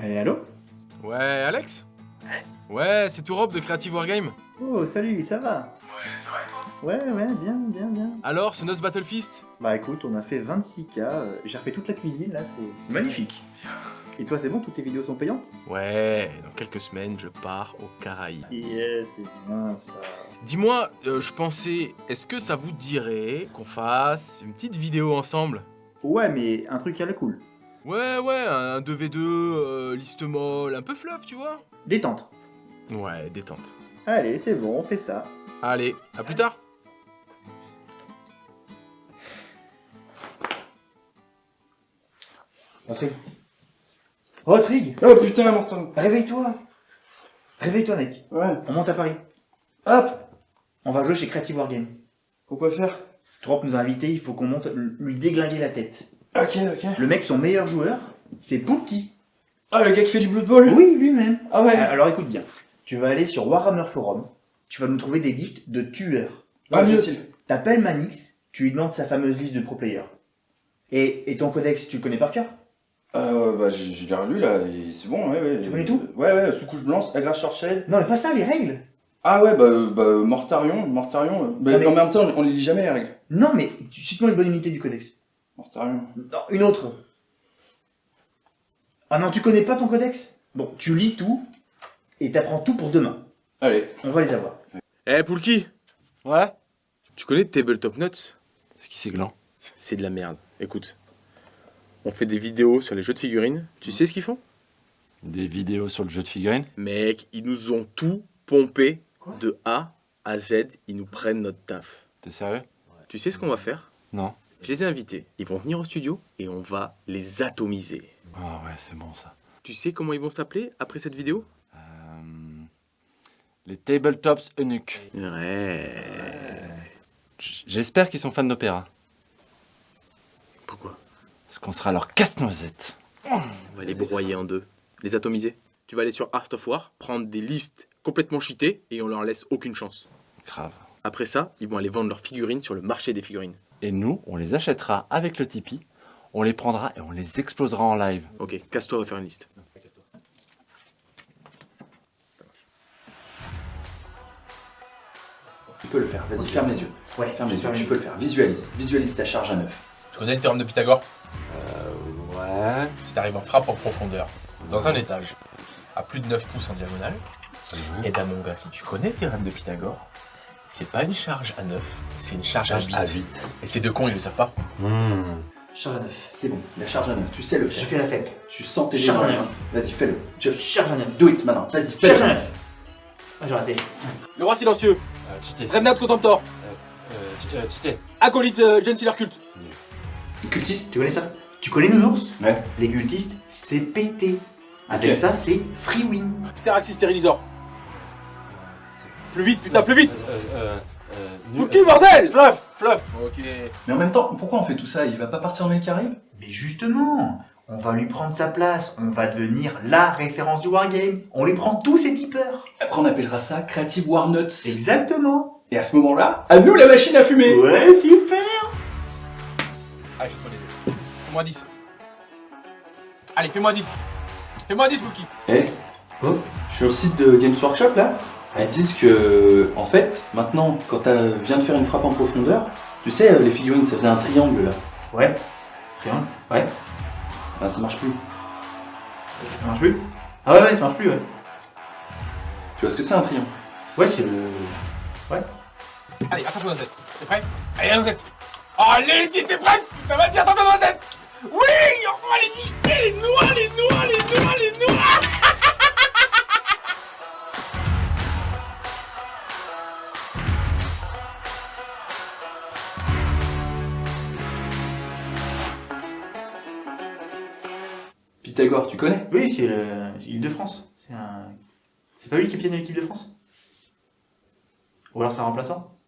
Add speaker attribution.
Speaker 1: Ouais, allô
Speaker 2: Ouais, Alex Ouais, c'est tout Rob de Creative Wargame.
Speaker 1: Oh, salut, ça va
Speaker 2: Ouais, ça va et toi
Speaker 1: Ouais, ouais, bien, bien, bien.
Speaker 2: Alors, ce Nos Battle Fist
Speaker 1: Bah écoute, on a fait 26K, euh, j'ai refait toute la cuisine, là, c'est magnifique. Et toi, c'est bon, toutes tes vidéos sont payantes
Speaker 2: Ouais, dans quelques semaines, je pars au Caraïbes.
Speaker 1: Yes, c'est bien ça.
Speaker 2: Dis-moi, euh, je pensais, est-ce que ça vous dirait qu'on fasse une petite vidéo ensemble?
Speaker 1: Ouais, mais un truc à la cool.
Speaker 2: Ouais, ouais, un 2v2, euh, liste molle, un peu fluff, tu vois
Speaker 1: Détente.
Speaker 2: Ouais, détente.
Speaker 1: Allez, c'est bon, on fait ça.
Speaker 2: Allez, à plus tard
Speaker 1: Rodrigue. Rodrigue
Speaker 3: Oh putain, Morton
Speaker 1: Réveille-toi Réveille-toi, mec.
Speaker 3: Ouais.
Speaker 1: On monte à Paris.
Speaker 3: Hop
Speaker 1: On va jouer chez Creative Wargame.
Speaker 3: Pourquoi faire?
Speaker 1: Trop nous a invités, il faut qu'on monte lui déglinguer la tête.
Speaker 3: Ok, ok.
Speaker 1: Le mec, son meilleur joueur, c'est Pookie.
Speaker 3: Ah, le gars qui fait du Blood Bowl
Speaker 1: Oui, lui-même.
Speaker 3: Ah ouais
Speaker 1: Alors écoute bien, tu vas aller sur Warhammer Forum, tu vas nous trouver des listes de tueurs.
Speaker 3: Ah, facile.
Speaker 1: T'appelles Manix, tu lui demandes sa fameuse liste de pro players. Et, et ton codex, tu le connais par cœur?
Speaker 3: Euh, bah, j'ai déjà lu là, c'est bon, ouais, ouais.
Speaker 1: Tu connais tout?
Speaker 3: Ouais, ouais, sous-couche blanche, agresseur shell.
Speaker 1: Non mais pas ça, les règles
Speaker 3: Ah ouais, bah, euh, bah Mortarion, Mortarion. euh, Bah,
Speaker 1: Non, mais-
Speaker 3: En même temps, on les lit jamais les règles.
Speaker 1: Non mais, cite-moi une bonne unité du codex. Non, une autre. Ah non, tu connais pas ton codex? Bon, tu lis tout, et t'apprends tout pour demain.
Speaker 3: Allez.
Speaker 1: On va les avoir.
Speaker 2: Eh, Poulki
Speaker 4: Ouais?
Speaker 2: Tu connais Tabletop Nuts
Speaker 4: C'est qui c'est gland
Speaker 2: C'est de la merde. Écoute, on fait des vidéos sur les jeux de figurines. Tu sais ce qu'ils font?
Speaker 4: Des vidéos sur le jeu de figurines?
Speaker 2: Mec, ils nous ont tout pompé
Speaker 1: Quoi?
Speaker 2: de A à Z. Ils nous prennent notre taf.
Speaker 4: T'es sérieux?
Speaker 2: Tu sais ce qu'on va faire?
Speaker 4: Non.
Speaker 2: Je les ai invités. Ils vont venir au studio et on va les atomiser.
Speaker 4: Ah ouais, c'est bon ça.
Speaker 2: Tu sais comment ils vont s'appeler après cette vidéo?
Speaker 4: Euh, les Tabletops Eunuques.
Speaker 2: Ouais.
Speaker 4: J'espère qu'ils sont fans d'opéra.
Speaker 2: Pourquoi?
Speaker 4: Parce qu'on sera leur casse-noisette.
Speaker 2: On va les broyer en deux. Les atomiser. Tu vas aller sur Art of War, prendre des listes complètement cheatées et on leur laisse aucune chance.
Speaker 4: Grave.
Speaker 2: Après ça, ils vont aller vendre leurs figurines sur le marché des figurines.
Speaker 4: Et nous, on les achètera avec le Tipeee, on les prendra et on les explosera en live.
Speaker 2: Ok, casse-toi, on va faire une liste.
Speaker 5: Tu peux le faire, vas-y, ferme les yeux.
Speaker 1: Ouais,
Speaker 5: Ferme les yeux, tu peux le faire. Visualise, visualise ta charge à neuf.
Speaker 6: Tu connais le théorème de Pythagore?
Speaker 4: Ouais.
Speaker 6: Si t'arrives en frappe en profondeur, dans un étage, à plus de 9 pouces en diagonale, et ben mon gars, si tu connais le théorème de Pythagore, c'est pas une charge à 9, c'est une charge,
Speaker 5: Charge
Speaker 6: à
Speaker 5: à
Speaker 6: 8.
Speaker 5: 8.
Speaker 6: Et ces deux cons, ils le savent pas.
Speaker 5: Charge à 9. C'est bon, la charge à 9, tu sais le
Speaker 1: Je fais la fête.
Speaker 5: Tu sens tes
Speaker 1: Charge à
Speaker 5: jambes.
Speaker 1: neuf.
Speaker 5: Vas-y, fais-le. Just
Speaker 1: Charge à neuf.
Speaker 5: do it maintenant, vas-y,
Speaker 1: Charge à
Speaker 5: fais-le.
Speaker 1: neuf. Ah, j'ai raté.
Speaker 7: Le roi silencieux,
Speaker 4: Euh, Tité.
Speaker 7: Revenant Contemptor,
Speaker 4: Euh, euh, Tité.
Speaker 7: acolyte euh, Gensealer Culte.
Speaker 1: Les cultistes, tu connais ça? Tu connais Nounours?
Speaker 5: Ouais.
Speaker 1: Les cultistes, c'est pété. Avec ça, c'est free win.
Speaker 7: Teraxis Sterilisor. Plus vite, putain, plus vite
Speaker 4: Euh, euh, euh, nu-
Speaker 7: Pouki, bordel
Speaker 3: Fluff Fluff
Speaker 6: Ok.
Speaker 5: Mais en même temps, pourquoi on fait tout ça? Il va pas partir dans les Caraïbes?
Speaker 1: Mais justement, on va lui prendre sa place. On va devenir la référence du wargame. On les prend tous ces tipeurs.
Speaker 5: Après, on appellera ça Creative War Nuts.
Speaker 1: Exactement.
Speaker 5: Et à ce moment-là, à nous la machine à fumer
Speaker 1: Ouais, super.
Speaker 6: Allez, je te les Fais-moi 10. Allez, fais-moi 10. Fais-moi 10, Bookie.
Speaker 5: Eh?
Speaker 1: Oh.
Speaker 5: Je suis au site de Games Workshop là. Elles disent que, en fait, maintenant, quand tu viens de faire une frappe en profondeur, tu sais, euh, les figurines, ça faisait un triangle là.
Speaker 1: Ouais. Tiens, ouais.
Speaker 5: Ben, ça marche plus.
Speaker 1: Ça marche plus? Ah ouais, ouais, ça marche plus, ouais.
Speaker 5: Tu vois ce que c'est un triangle?
Speaker 1: Ouais, c'est le...
Speaker 6: Allez, attrape-toi dans cette. T'es prêt? Allez, dans cette. Allez, dis, t'es prêt? Putain, vas-y, attrape-toi
Speaker 5: Tu connais?
Speaker 1: Oui, c'est le- l'île de France. C'est pas lui qui capitaine de l'équipe de France? Ou alors c'est un remplaçant?